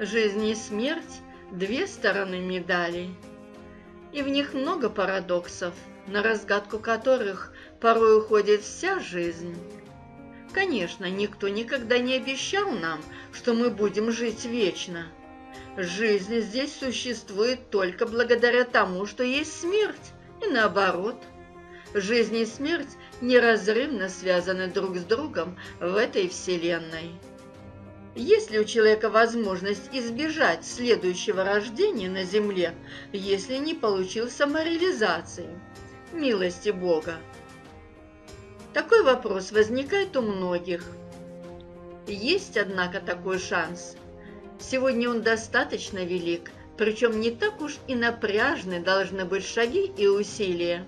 Жизнь и смерть – две стороны медали. И в них много парадоксов, на разгадку которых порой уходит вся жизнь. Конечно, никто никогда не обещал нам, что мы будем жить вечно. Жизнь здесь существует только благодаря тому, что есть смерть, и наоборот. Жизнь и смерть неразрывно связаны друг с другом в этой вселенной. Есть ли у человека возможность избежать следующего рождения на Земле, если не получил самореализации, милости Бога? Такой вопрос возникает у многих. Есть, однако, такой шанс. Сегодня он достаточно велик, причем не так уж и напряжны должны быть шаги и усилия,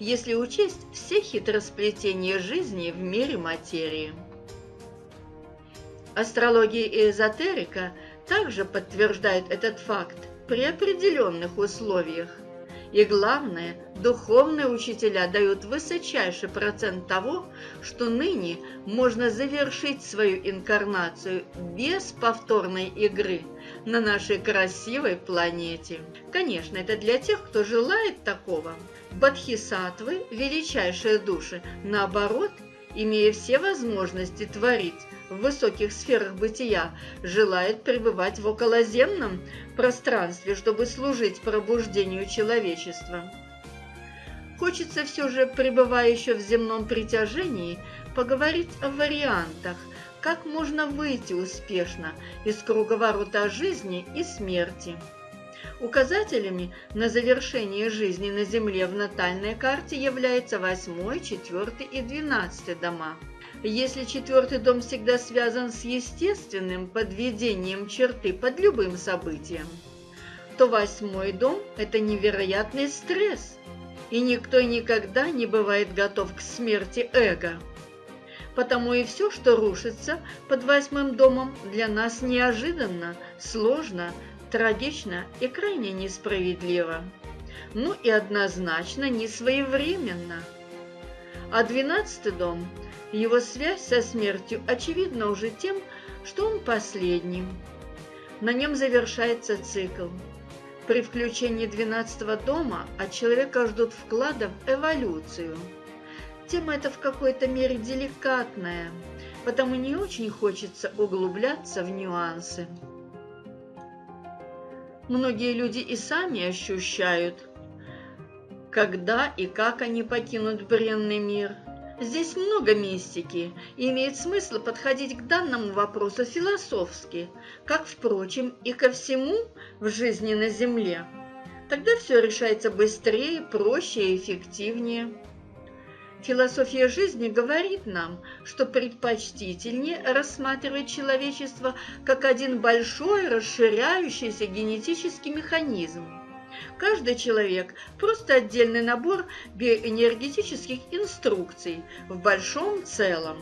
если учесть все хитросплетения жизни в мире материи. Астрология и эзотерика также подтверждают этот факт при определенных условиях. И главное, духовные учителя дают высочайший процент того, что ныне можно завершить свою инкарнацию без повторной игры на нашей красивой планете. Конечно, это для тех, кто желает такого. Бодхисаттвы, величайшие души, наоборот, имея все возможности творить, в высоких сферах бытия, желает пребывать в околоземном пространстве, чтобы служить пробуждению человечества. Хочется все же, пребывая еще в земном притяжении, поговорить о вариантах, как можно выйти успешно из круговорота жизни и смерти. Указателями на завершение жизни на Земле в натальной карте являются 8, 4 и 12 дома – если четвертый дом всегда связан с естественным подведением черты под любым событием, то восьмой дом – это невероятный стресс, и никто никогда не бывает готов к смерти эго. Потому и все, что рушится под восьмым домом, для нас неожиданно, сложно, трагично и крайне несправедливо. Ну и однозначно несвоевременно. А двенадцатый дом – его связь со смертью очевидна уже тем, что он последним. На нем завершается цикл. При включении 12 дома от человека ждут вклада в эволюцию. Тема эта в какой-то мере деликатная, потому не очень хочется углубляться в нюансы. Многие люди и сами ощущают, когда и как они покинут бренный мир – Здесь много мистики, и имеет смысл подходить к данному вопросу философски, как, впрочем, и ко всему в жизни на Земле. Тогда все решается быстрее, проще и эффективнее. Философия жизни говорит нам, что предпочтительнее рассматривать человечество как один большой расширяющийся генетический механизм – Каждый человек – просто отдельный набор биоэнергетических инструкций в большом целом.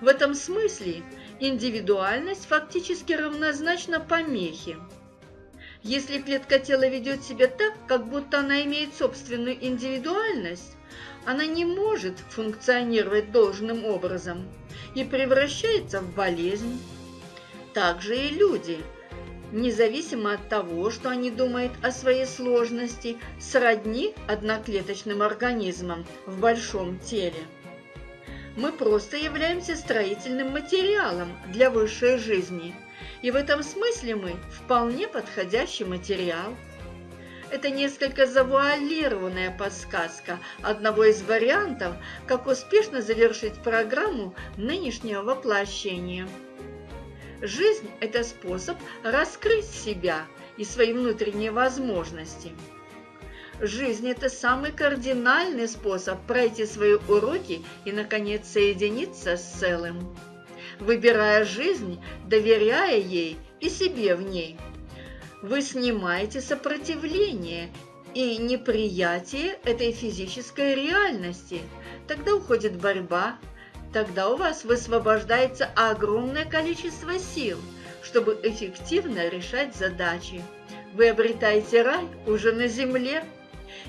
В этом смысле индивидуальность фактически равнозначна помехе. Если клетка тела ведет себя так, как будто она имеет собственную индивидуальность, она не может функционировать должным образом и превращается в болезнь. Также и люди – независимо от того, что они думают о своей сложности, сродни одноклеточным организмам в большом теле. Мы просто являемся строительным материалом для высшей жизни, и в этом смысле мы вполне подходящий материал. Это несколько завуалированная подсказка одного из вариантов, как успешно завершить программу нынешнего воплощения. Жизнь – это способ раскрыть себя и свои внутренние возможности. Жизнь – это самый кардинальный способ пройти свои уроки и, наконец, соединиться с целым. Выбирая жизнь, доверяя ей и себе в ней, вы снимаете сопротивление и неприятие этой физической реальности. Тогда уходит борьба, Тогда у вас высвобождается огромное количество сил, чтобы эффективно решать задачи. Вы обретаете рай уже на земле.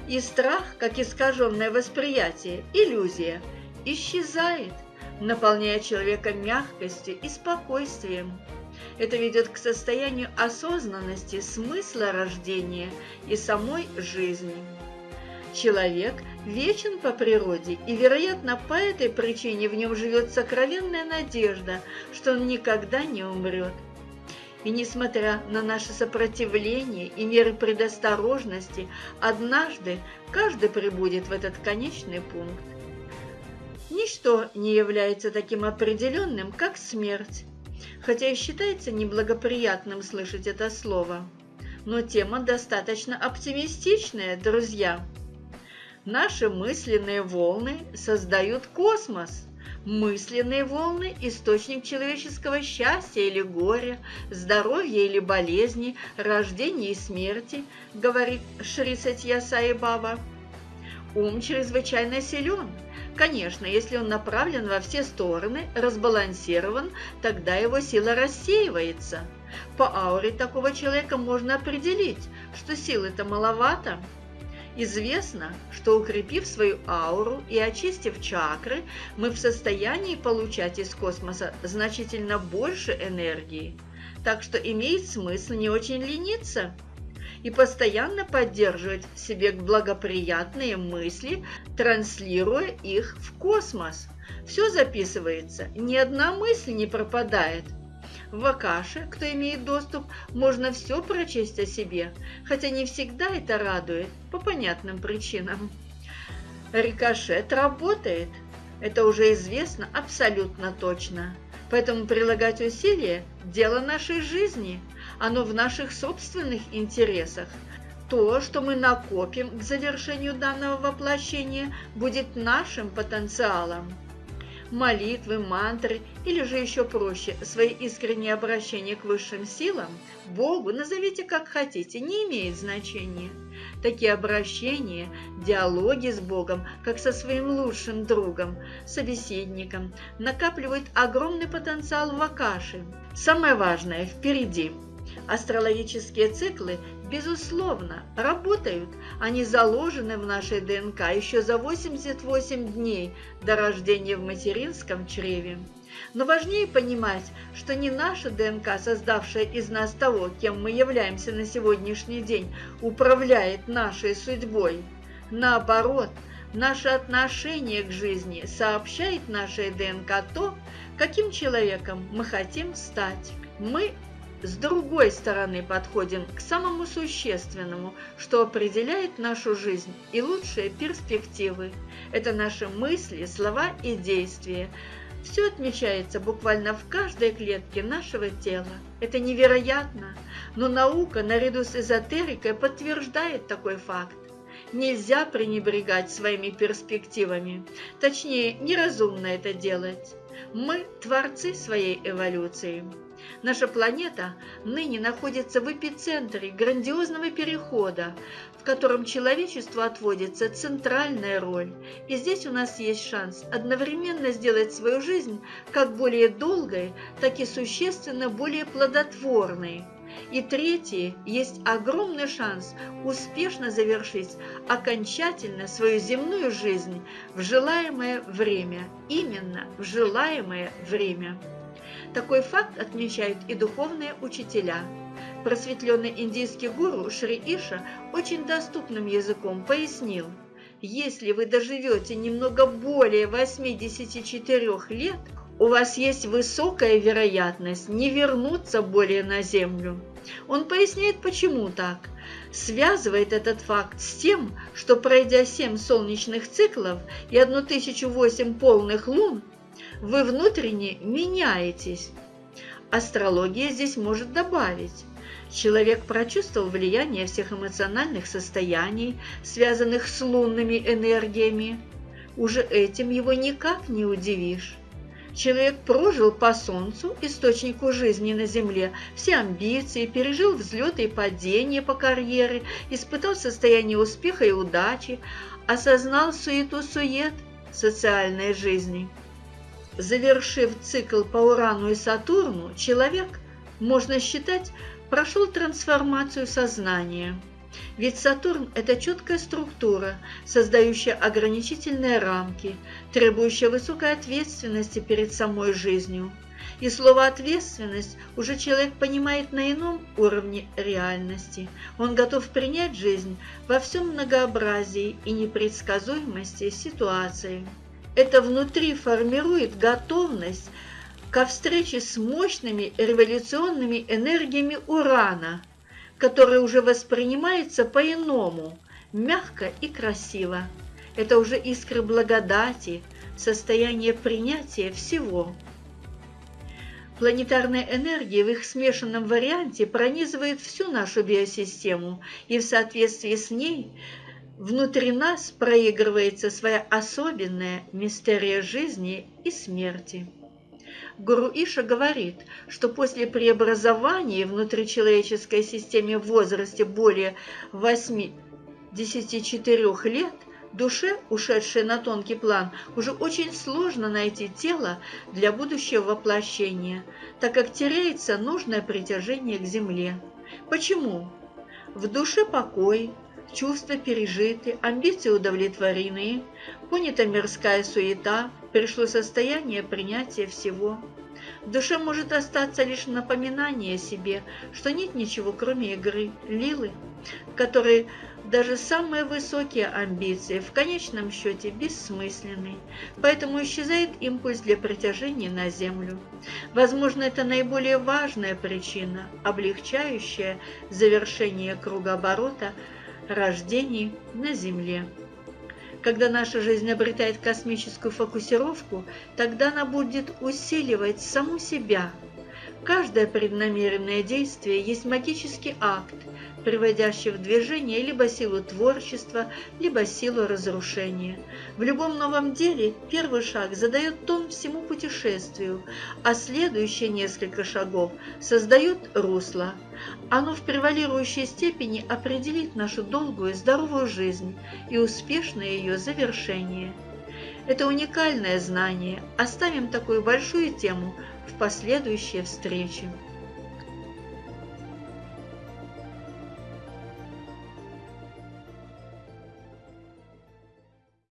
И страх, как искаженное восприятие, иллюзия, исчезает, наполняя человека мягкостью и спокойствием. Это ведет к состоянию осознанности смысла рождения и самой жизни. Человек вечен по природе, и, вероятно, по этой причине в нем живет сокровенная надежда, что он никогда не умрет. И несмотря на наше сопротивление и меры предосторожности, однажды каждый прибудет в этот конечный пункт. Ничто не является таким определенным, как смерть, хотя и считается неблагоприятным слышать это слово. Но тема достаточно оптимистичная, друзья. Наши мысленные волны создают космос. Мысленные волны – источник человеческого счастья или горя, здоровья или болезни, рождения и смерти, говорит Шри Сатья Саи. Ум чрезвычайно силен. Конечно, если он направлен во все стороны, разбалансирован, тогда его сила рассеивается. По ауре такого человека можно определить, что силы-то маловато – Известно, что укрепив свою ауру и очистив чакры, мы в состоянии получать из космоса значительно больше энергии. Так что имеет смысл не очень лениться и постоянно поддерживать в себе благоприятные мысли, транслируя их в космос. Все записывается, ни одна мысль не пропадает – в Акаше, кто имеет доступ, можно все прочесть о себе, хотя не всегда это радует, по понятным причинам. Рикошет работает, это уже известно абсолютно точно. Поэтому прилагать усилия – дело нашей жизни, оно в наших собственных интересах. То, что мы накопим к завершению данного воплощения, будет нашим потенциалом молитвы, мантры или же еще проще, свои искренние обращения к высшим силам, Богу, назовите как хотите, не имеет значения. Такие обращения, диалоги с Богом, как со своим лучшим другом, собеседником, накапливают огромный потенциал в Акаше. Самое важное впереди. Астрологические циклы безусловно, работают. Они заложены в нашей ДНК еще за 88 дней до рождения в материнском чреве. Но важнее понимать, что не наша ДНК, создавшая из нас того, кем мы являемся на сегодняшний день, управляет нашей судьбой. Наоборот, наше отношение к жизни сообщает нашей ДНК то, каким человеком мы хотим стать. Мы с другой стороны подходим к самому существенному, что определяет нашу жизнь и лучшие перспективы. Это наши мысли, слова и действия. Все отмечается буквально в каждой клетке нашего тела. Это невероятно, но наука наряду с эзотерикой подтверждает такой факт. Нельзя пренебрегать своими перспективами. Точнее, неразумно это делать. Мы – творцы своей эволюции. Наша планета ныне находится в эпицентре грандиозного перехода, в котором человечеству отводится центральная роль. И здесь у нас есть шанс одновременно сделать свою жизнь как более долгой, так и существенно более плодотворной. И третье, есть огромный шанс успешно завершить окончательно свою земную жизнь в желаемое время, именно в желаемое время. Такой факт отмечают и духовные учителя. Просветленный индийский гуру Шри Иша очень доступным языком пояснил, если вы доживете немного более 84 лет, у вас есть высокая вероятность не вернуться более на Землю. Он поясняет, почему так. Связывает этот факт с тем, что пройдя 7 солнечных циклов и 1008 полных лун, вы внутренне меняетесь. Астрология здесь может добавить. Человек прочувствовал влияние всех эмоциональных состояний, связанных с лунными энергиями. Уже этим его никак не удивишь. Человек прожил по Солнцу, источнику жизни на Земле, все амбиции, пережил взлеты и падения по карьере, испытал состояние успеха и удачи, осознал суету-сует социальной жизни. Завершив цикл по Урану и Сатурну, человек, можно считать, прошел трансформацию сознания. Ведь Сатурн – это четкая структура, создающая ограничительные рамки, требующая высокой ответственности перед самой жизнью. И слово «ответственность» уже человек понимает на ином уровне реальности. Он готов принять жизнь во всем многообразии и непредсказуемости ситуации. Это внутри формирует готовность ко встрече с мощными революционными энергиями урана, который уже воспринимается по-иному, мягко и красиво. Это уже искры благодати, состояние принятия всего. Планетарная энергия в их смешанном варианте пронизывает всю нашу биосистему, и в соответствии с ней внутри нас проигрывается своя особенная мистерия жизни и смерти. Гуру Иша говорит, что после преобразования внутричеловеческой системе в возрасте более 84 лет душе, ушедшей на тонкий план, уже очень сложно найти тело для будущего воплощения, так как теряется нужное притяжение к земле. Почему? В душе покой, чувства пережиты, амбиции удовлетворены, понята мирская суета, пришло состояние принятия всего. В душе может остаться лишь напоминание себе, что нет ничего, кроме игры, лилы, которые даже самые высокие амбиции в конечном счете бессмысленны, поэтому исчезает импульс для притяжения на Землю. Возможно, это наиболее важная причина, облегчающая завершение кругооборота рождений на Земле. Когда наша жизнь обретает космическую фокусировку, тогда она будет усиливать саму себя. Каждое преднамеренное действие есть магический акт, приводящий в движение либо силу творчества, либо силу разрушения. В любом новом деле первый шаг задает тон всему путешествию, а следующие несколько шагов создают русло. Оно в превалирующей степени определит нашу долгую и здоровую жизнь и успешное ее завершение. Это уникальное знание. Оставим такую большую тему в последующие встречи.